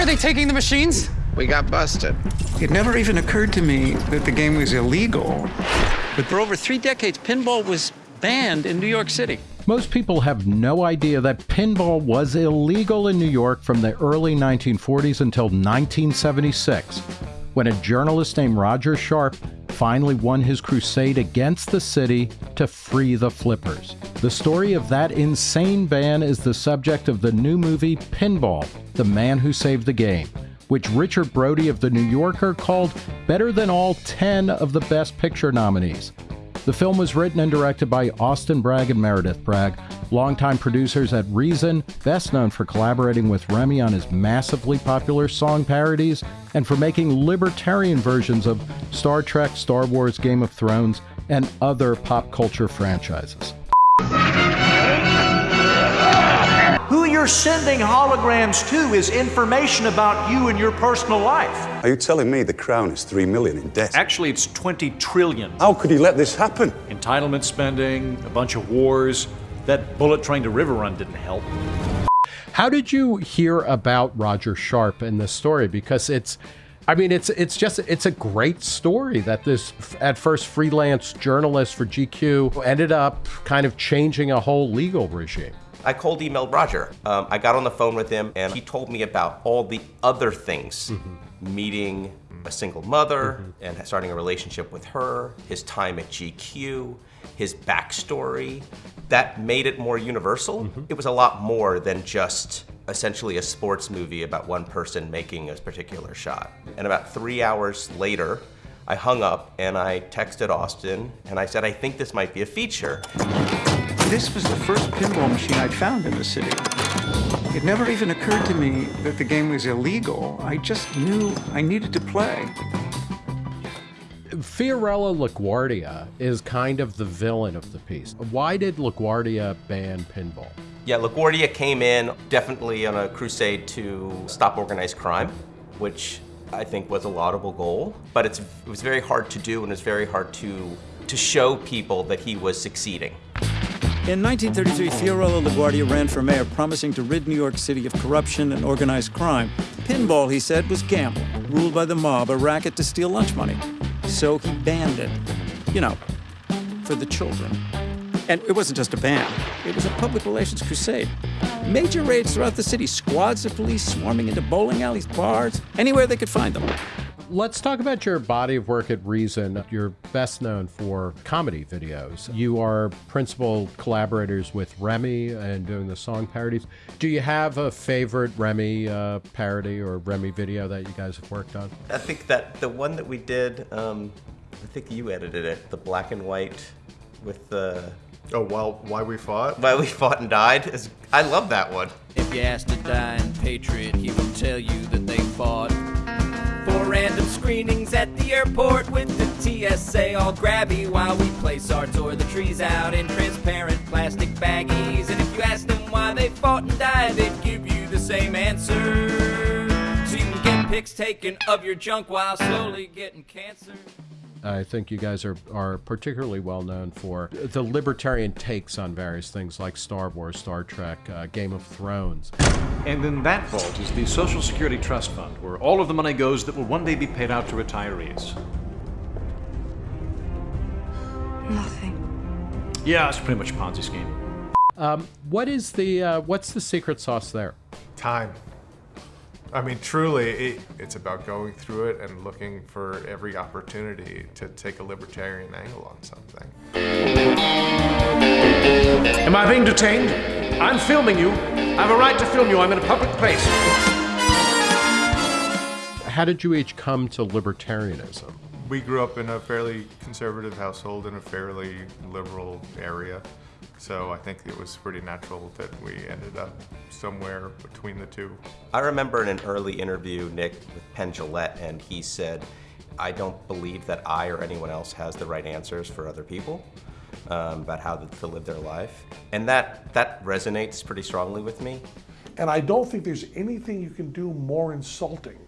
Why are they taking the machines? We got busted. It never even occurred to me that the game was illegal. But for over three decades, pinball was banned in New York City. Most people have no idea that pinball was illegal in New York from the early 1940s until 1976, when a journalist named Roger Sharpe finally won his crusade against the city to free the flippers. The story of that insane ban is the subject of the new movie Pinball The Man Who Saved the Game, which Richard Brody of The New Yorker called better than all 10 of the Best Picture nominees. The film was written and directed by Austin Bragg and Meredith Bragg, longtime producers at Reason, best known for collaborating with Remy on his massively popular song parodies and for making libertarian versions of Star Trek, Star Wars, Game of Thrones, and other pop culture franchises. Sending holograms to is information about you and your personal life. Are you telling me the crown is three million in debt? Actually, it's 20 trillion. How could he let this happen? Entitlement spending, a bunch of wars. That bullet train to Riverrun didn't help. How did you hear about Roger Sharpe in this story? Because it's, I mean, it's it's just it's a great story that this at first freelance journalist for GQ ended up kind of changing a whole legal regime. I cold emailed Roger. Um, I got on the phone with him and he told me about all the other things. Mm-hmm. Meeting a single mother mm-hmm. and starting a relationship with her, his time at GQ, his backstory. That made it more universal. Mm-hmm. It was a lot more than just essentially a sports movie about one person making a particular shot. And about three hours later, I hung up and I texted Austin and I said, I think this might be a feature. This was the first pinball machine I'd found in the city. It never even occurred to me that the game was illegal. I just knew I needed to play. Fiorello LaGuardia is kind of the villain of the piece. Why did LaGuardia ban pinball? Yeah, LaGuardia came in definitely on a crusade to stop organized crime, which I think was a laudable goal, but it was very hard to do and it's very hard to, to show people that he was succeeding. In 1933, Fiorello LaGuardia ran for mayor, promising to rid New York City of corruption and organized crime. Pinball, he said, was gambling, ruled by the mob, a racket to steal lunch money. So he banned it. You know, for the children. And it wasn't just a ban, it was a public relations crusade. Major raids throughout the city, squads of police swarming into bowling alleys, bars, anywhere they could find them. Let's talk about your body of work at Reason. You're best known for comedy videos. You are principal collaborators with Remy and doing the song parodies. Do you have a favorite Remy uh, parody or Remy video that you guys have worked on? I think that the one that we did, um, I think you edited it, the black and white with the. Oh, well, why we fought? Why we fought and died. Is, I love that one. If you ask a dying patriot, he will tell you that they fought airport with the TSA all grabby while we place our tour the trees out in transparent plastic baggies. And if you ask them why they fought and died, they'd give you the same answer. So you can get pics taken of your junk while slowly getting cancer. I think you guys are, are particularly well known for the libertarian takes on various things like Star Wars, Star Trek, uh, Game of Thrones. And in that vault is the Social Security Trust Fund, where all of the money goes that will one day be paid out to retirees. Nothing. Yeah, it's pretty much a Ponzi scheme. Um, what is the uh, what's the secret sauce there? Time. I mean, truly, it, it's about going through it and looking for every opportunity to take a libertarian angle on something. Am I being detained? I'm filming you. I have a right to film you. I'm in a public place. How did you each come to libertarianism? We grew up in a fairly conservative household in a fairly liberal area. So I think it was pretty natural that we ended up somewhere between the two. I remember in an early interview, Nick, with Penn Jillette, and he said, I don't believe that I or anyone else has the right answers for other people um, about how to live their life. And that, that resonates pretty strongly with me. And I don't think there's anything you can do more insulting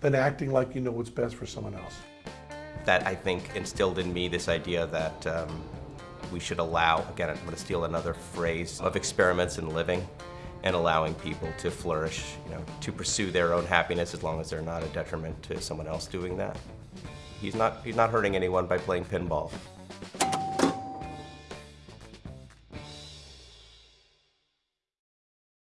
than acting like you know what's best for someone else. That I think instilled in me this idea that um, we should allow, again, I'm going to steal another phrase, of experiments in living. and allowing people to flourish, you know, to pursue their own happiness as long as they're not a detriment to someone else doing that. He's not, he's not hurting anyone by playing pinball.